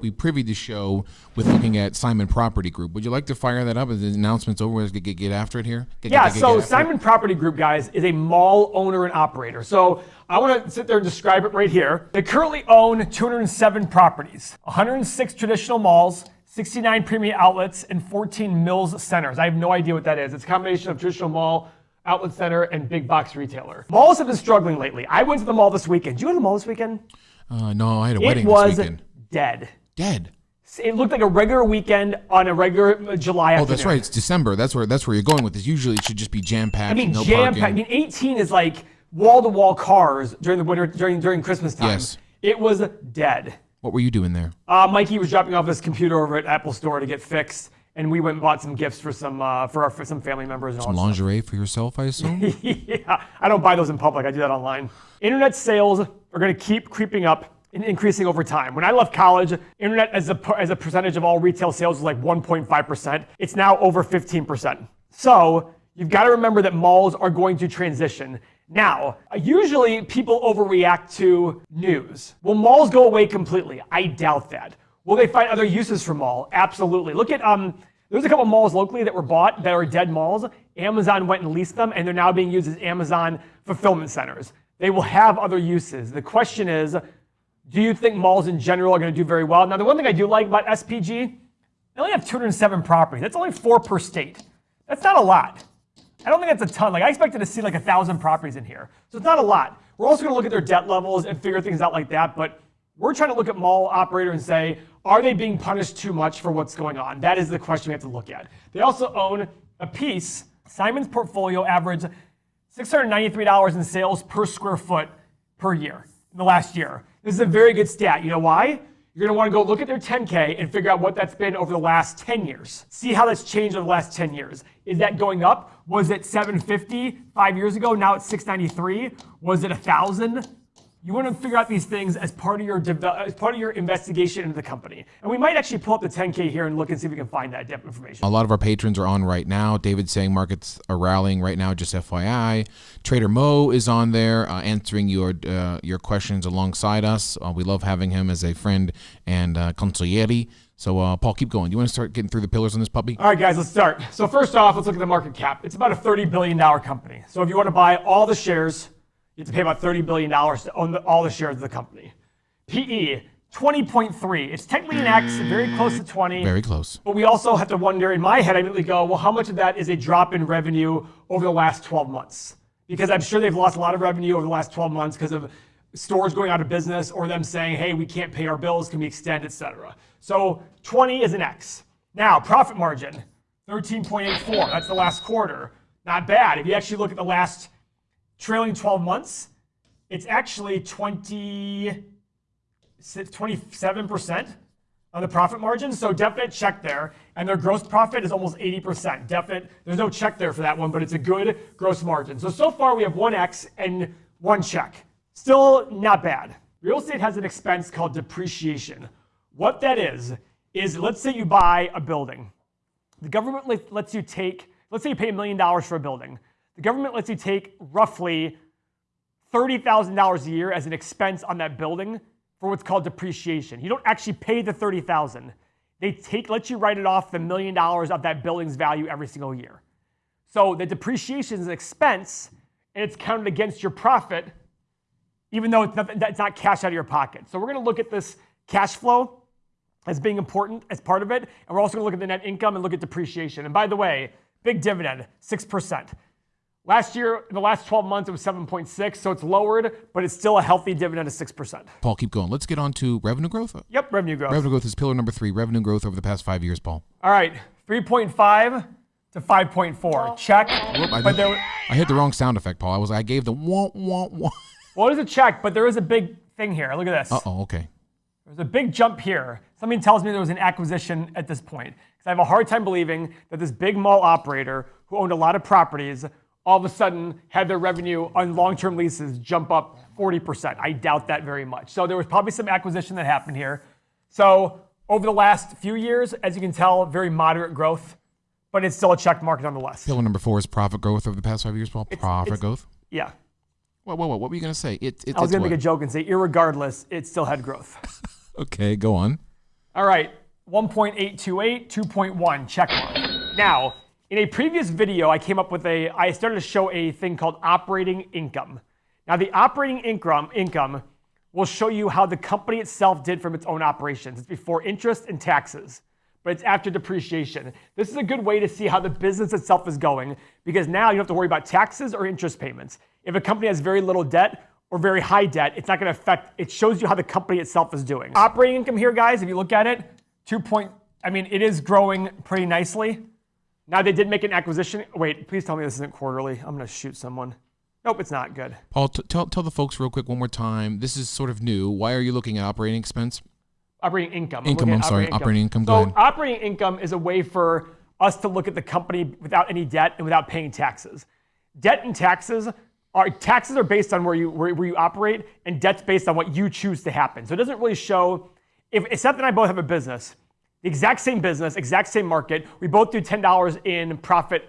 We privy the show with looking at Simon Property Group. Would you like to fire that up Is the announcement's over? Let's get, get, get after it here. Get, Yeah, get- so get after it? Simon Property Group, guys, is a mall owner and operator. So I want to sit there and describe it right here. They currently own 207 properties, 106 traditional malls, 69 premium outlets, and 14 Mills centers. I have no idea what that is. It's a combination of traditional mall, outlet center, and big box retailer. Malls have been struggling lately. I went to the mall this weekend. Did you go to the mall this weekend? Uh, no, I had a It wedding was this weekend. dead. Dead. It looked like a regular weekend on a regular uh, July Oh, that's right. It's December. That's where that's where you're going with this. Usually, it should just be jam packed. I mean, no jam packed. I mean, 18 is like wall to wall cars during the winter, during during Christmas time. Yes. It was dead. what were you doing there? Uh, Mikey was dropping off his computer over at Apple Store to get fixed, and we went and bought some gifts for some uh, for our for some family members and all. Some that stuff. lingerie for yourself, I assume. yeah, I don't buy those in public. I do that online. Internet sales are going to keep creeping up and increasing over time. When I left college, internet as a as a percentage of all retail sales was like 1.5%. It's now over 15%. So you've got to remember that malls are going to transition. Now, usually people overreact to news. Will malls go away completely? I doubt that. Will they find other uses for mall? Absolutely. Look at um, there's a couple malls locally that were bought that are dead malls. Amazon went and leased them, and they're now being used as Amazon fulfillment centers. They will have other uses. The question is, do you think malls in general are going to do very well? Now, the one thing I do like about SPG, they only have 207 properties. That's only four per state. That's not a lot. I don't think that's a ton. Like I expected to see like a thousand properties in here, so it's not a lot. We're also going to look at their debt levels and figure things out like that. But we're trying to look at mall operator and say, are they being punished too much for what's going on? That is the question we have to look at. They also own a piece. Simon's portfolio averaged $693 in sales per square foot per year in the last year. This is a very good stat. You know why? You're going to want to go look at their 10K and figure out what that's been over the last 10 years. See how that's changed over the last 10 years. Is that going up? Was it 750 five years ago? Now it's 693. Was it 1,000? You want to figure out these things as part of your as part of your investigation into the company. And we might actually pull up the 10K here and look and see if we can find that depth information. A lot of our patrons are on right now. David's saying markets are rallying right now. Just FYI, Trader Mo is on there uh, answering your uh, your questions alongside us. Uh, we love having him as a friend and uh, consigliere. So, uh, Paul, keep going. You want to start getting through the pillars on this puppy? All right, guys, let's start. So first off, let's look at the market cap. It's about a $30 billion company. So if you want to buy all the shares, you have to pay about $30 billion to own the, all the shares of the company. PE, 20.3. It's technically an X, very close to 20. Very close. But we also have to wonder, in my head, I immediately go, well, how much of that is a drop in revenue over the last 12 months? Because I'm sure they've lost a lot of revenue over the last 12 months because of stores going out of business or them saying, hey, we can't pay our bills, can we extend, et cetera. So 20 is an X. Now, profit margin, 13.84. That's the last quarter. Not bad. If you actually look at the last trailing 12 months, it's actually 20, 27% on the profit margin. So definite check there. And their gross profit is almost 80%. Definite, there's no check there for that one, but it's a good gross margin. So, so far we have one X and one check. Still not bad. Real estate has an expense called depreciation. What that is, is let's say you buy a building. The government lets you take, let's say you pay a million dollars for a building. The government lets you take roughly $30,000 a year as an expense on that building for what's called depreciation. You don't actually pay the 30,000; They take let you write it off the million dollars of that building's value every single year. So the depreciation is an expense and it's counted against your profit even though it's not, that's not cash out of your pocket. So we're going to look at this cash flow as being important as part of it. And we're also going to look at the net income and look at depreciation. And by the way, big dividend, 6%. Last year, in the last 12 months, it was 7.6, so it's lowered, but it's still a healthy dividend of 6%. Paul, keep going. Let's get on to revenue growth. Yep, revenue growth. Revenue growth is pillar number three. Revenue growth over the past five years, Paul. All right, 3.5 to 5.4. Check. Whoop, I, But did- there, I hit the wrong sound effect, Paul. I was I gave the wah wah wah. well, it is a check, but there is a big thing here. Look at this. Uh oh. Okay. There's a big jump here. Something tells me there was an acquisition at this point. Because I have a hard time believing that this big mall operator who owned a lot of properties all of a sudden had their revenue on long-term leases jump up 40%. I doubt that very much. So there was probably some acquisition that happened here. So over the last few years, as you can tell, very moderate growth, but it's still a check mark nonetheless. Pillar number four is profit growth over the past five years, Paul. Profit it's- growth. Yeah. What, what, what, what were you going to say? It, it, I was going to make a joke and say, irregardless, it still had growth. Okay, go on. All right, 1.828, 2.1, check mark. Now, in a previous video, I came up with a, I started to show a thing called operating income. Now, the operating income, income will show you how the company itself did from its own operations. It's before interest and taxes, but it's after depreciation. This is a good way to see how the business itself is going because now you don't have to worry about taxes or interest payments. If a company has very little debt or very high debt, it's not going to affect, it shows you how the company itself is doing. Operating income here, guys, if you look at it, two point, I mean, it is growing pretty nicely. Now they did make an acquisition. Wait, please tell me this isn't quarterly. I'm going to shoot someone. Nope, it's not good. Paul, t- tell, tell the folks real quick one more time. This is sort of new. Why are you looking at operating expense? Operating income. Income, looking I'm sorry, operating income, go So ahead. operating income is a way for us to look at the company without any debt and without paying taxes. Debt and taxes are taxes are based on where you where, where you operate, and debt's based on what you choose to happen. So it doesn't really show. If, if Seth and I both have a business, the exact same business, exact same market, we both do ten dollars in profit,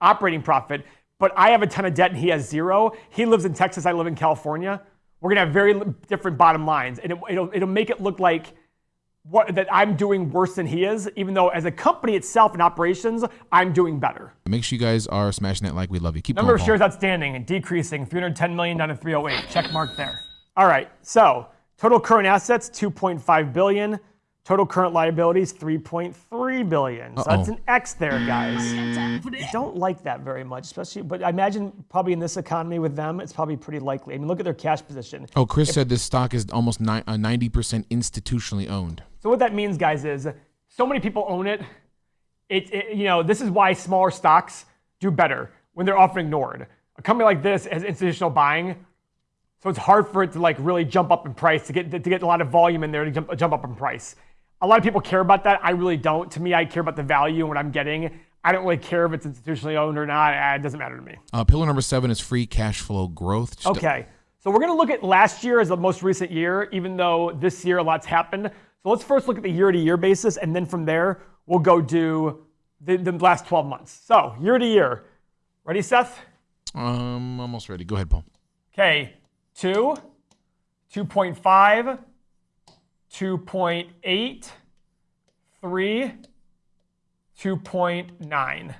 operating profit, but I have a ton of debt and he has zero. He lives in Texas, I live in California. We're gonna have very different bottom lines, and it, it'll it'll make it look like what, that I'm doing worse than he is, even though as a company itself in operations, I'm doing better. Make sure you guys are smashing that like. We love you. Keep Number going, of shares outstanding and decreasing, 310 million down to 308. Check mark there. All right, so total current assets 2.5 billion. Total current liabilities 3.3 billion. So that's Uh-oh. an X there, guys. I don't like that very much, especially. But I imagine probably in this economy with them, it's probably pretty likely. I mean, look at their cash position. Oh, Chris said this stock is almost ni- uh, 90% institutionally owned. So what that means, guys, is so many people own it. It, it- you know, this is why smaller stocks do better when they're often ignored. A company like this has institutional buying, so it's hard for it to like really jump up in price to get to get a lot of volume in there to jump, jump up in price. A lot of people care about that. I really don't. To me, I care about the value and what I'm getting. I don't really care if it's institutionally owned or not. Uh, It doesn't matter to me. Uh, pillar number seven is free cash flow growth. Just- Okay, so we're going to look at last year as the most recent year, even though this year a lot's happened. So let's first look at the year-to-year basis, and then from there we'll go do the, the last 12 months. So year to year, ready, Seth? Um, almost ready. Go ahead, Paul. Okay, two, 2.5, 2.8, three, 2.9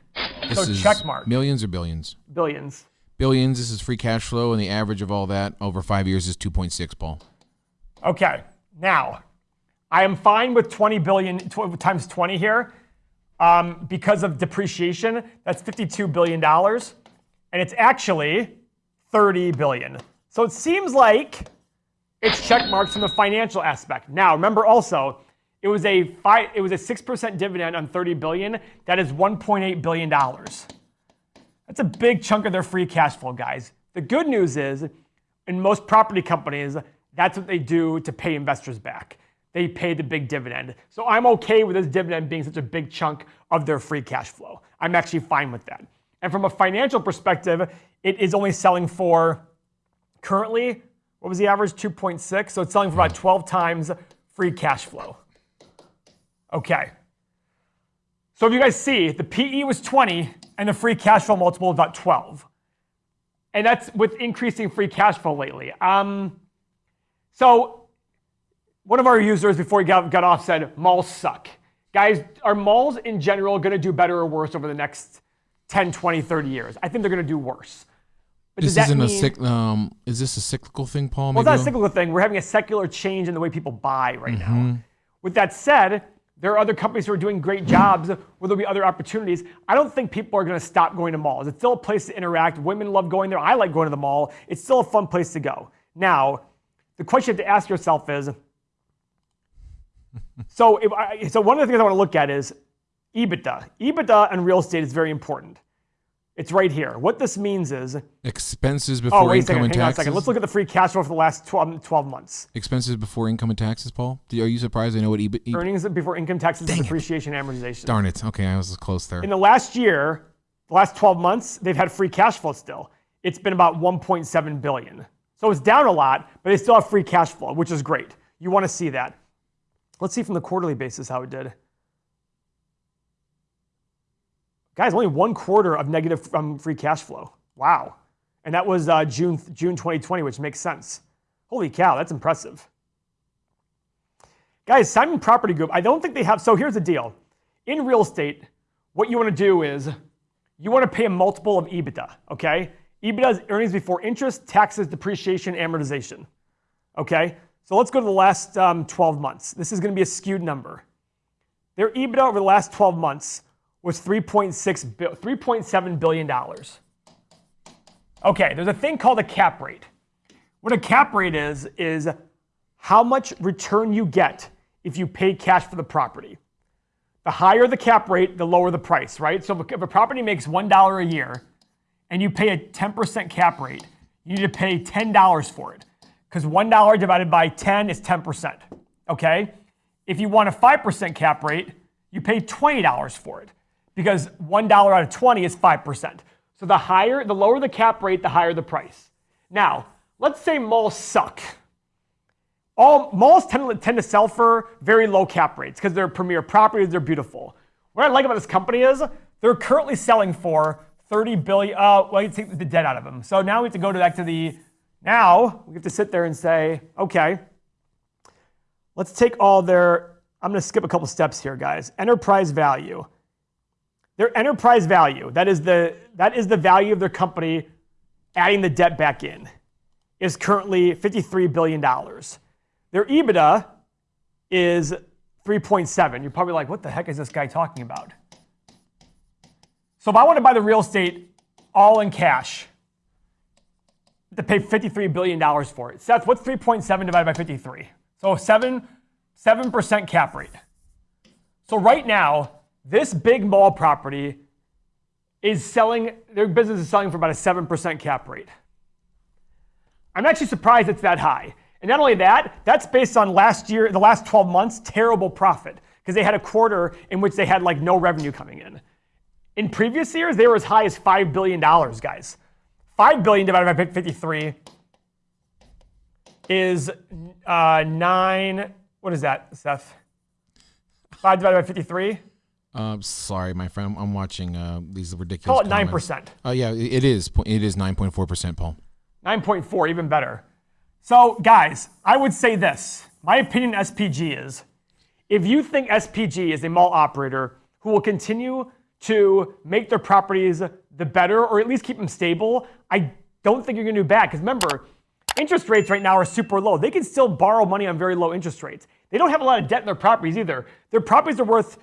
This So is check mark. Millions or billions? billions. Billions. This is free cash flow, and the average of all that over five years is 2.6. Paul. Okay, now I am fine with 20 billion tw- times 20 here um, because of depreciation. That's 52 billion dollars, and it's actually 30 billion. So it seems like it's check marks from the financial aspect. Now remember also, it was a five, it was a six percent dividend on 30 billion. That is 1.8 billion dollars. That's a big chunk of their free cash flow, guys. The good news is, in most property companies, that's what they do to pay investors back. They pay the big dividend. So I'm okay with this dividend being such a big chunk of their free cash flow. I'm actually fine with that. And from a financial perspective, it is only selling for currently, what was the average? 2.6. So it's selling for about 12 times free cash flow. Okay. So if you guys see, the PE was 20 and the free cash flow multiple was about 12. And that's with increasing free cash flow lately. Um, so one of our users before he got, got off said, malls suck. Guys, are malls in general going to do better or worse over the next 10, 20, 30 years? I think they're going to do worse. But This isn't a mean- cyc- um, Is this a cyclical thing, Paul? well, it's not a cyclical thing. We're having a secular change in the way people buy right Mm-hmm. now. With that said, there are other companies who are doing great jobs where there'll be other opportunities. I don't think people are going to stop going to malls. It's still a place to interact. Women love going there. I like going to the mall. It's still a fun place to go. Now, the question you have to ask yourself is so, if I, so one of the things I want to look at is EBITDA. EBITDA and real estate is very important. It's right here. What this means is Expenses Oh, before wait a income second. and Hang on a taxes. second. Let's look at the free cash flow for the last 12, 12 months. Expenses before income and taxes, Paul. Are you surprised? I know what EBIT. E- Earnings before income taxes and depreciation and amortization. Darn it. Okay, I was close there. In the last year, the last 12 months, they've had free cash flow still. It's been about 1.7 billion. So it's down a lot, but they still have free cash flow, which is great. You want to see that. Let's see from the quarterly basis how it did. Guys, only one quarter of negative um, free cash flow. Wow. And that was uh, June, June 2020, which makes sense. Holy cow, that's impressive. Guys, Simon Property Group, I don't think they have. So here's the deal in real estate, what you want to do is you want to pay a multiple of EBITDA, okay? EBITDA is earnings before interest, taxes, depreciation, amortization, okay? So let's go to the last um, 12 months. This is going to be a skewed number. Their EBITDA over the last 12 months was 3.6 3.7 billion dollars. Okay, there's a thing called a cap rate. What a cap rate is is how much return you get if you pay cash for the property. The higher the cap rate, the lower the price, right? So if a property makes $1 a year and you pay a 10% cap rate, you need to pay $10 for it because $1 divided by 10 is 10%, okay? If you want a 5% cap rate, you pay $20 for it because $1 out of 20 is 5%. So the higher, the lower the cap rate, the higher the price. Now, let's say malls suck. All malls tend to, tend to sell for very low cap rates because they're premier properties, they're beautiful. What I like about this company is they're currently selling for 30 billion. Uh, well, you take the debt out of them. So now we have to go back to the. Now we have to sit there and say, okay, let's take all their. I'm going to skip a couple steps here, guys. Enterprise value. Their enterprise value. That is the that is the value of their company, adding the debt back in, is currently 53 billion dollars. Their EBITDA is 3.7. You're probably like, what the heck is this guy talking about? So if I want to buy the real estate all in cash, to pay $53 billion for it. Seth, what's 3.7 divided by 53? So 7, 7% cap rate. So right now, this big mall property is selling, their business is selling for about a 7% cap rate. I'm actually surprised it's that high. And not only that, that's based on last year, the last 12 months, terrible profit because they had a quarter in which they had like no revenue coming in. In previous years, they were as high as $5 billion, guys. 5 billion divided by 53 is uh, 9, what is that, Seth? 5 divided by 53? Uh, sorry, my friend. I'm watching uh, these ridiculous. Call it nine percent. Oh yeah, it is. It is nine point four percent, Paul. Nine point four, even better. So, guys, I would say this. My opinion SPG is if you think SPG is a mall operator who will continue to make their properties the better or at least keep them stable, I don't think you're going to do bad. Because remember, interest rates right now are super low. They can still borrow money on very low interest rates. They don't have a lot of debt in their properties either. Their properties are worth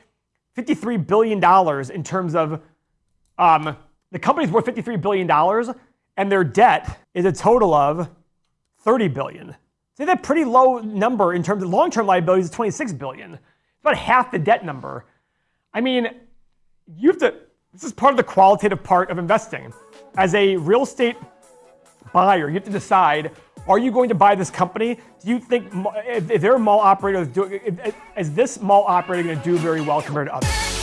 $53 billion in terms of um, the company's worth $53 billion and their debt is a total of 30 billion. See that pretty low number in terms of long-term liabilities is 26 billion. It's about half the debt number. I mean, you have to, this is part of the qualitative part of investing. As a real estate buyer, you have to decide, are you going to buy this company? Do you think, if they're a mall operator, is this mall operator going to do very well compared to others?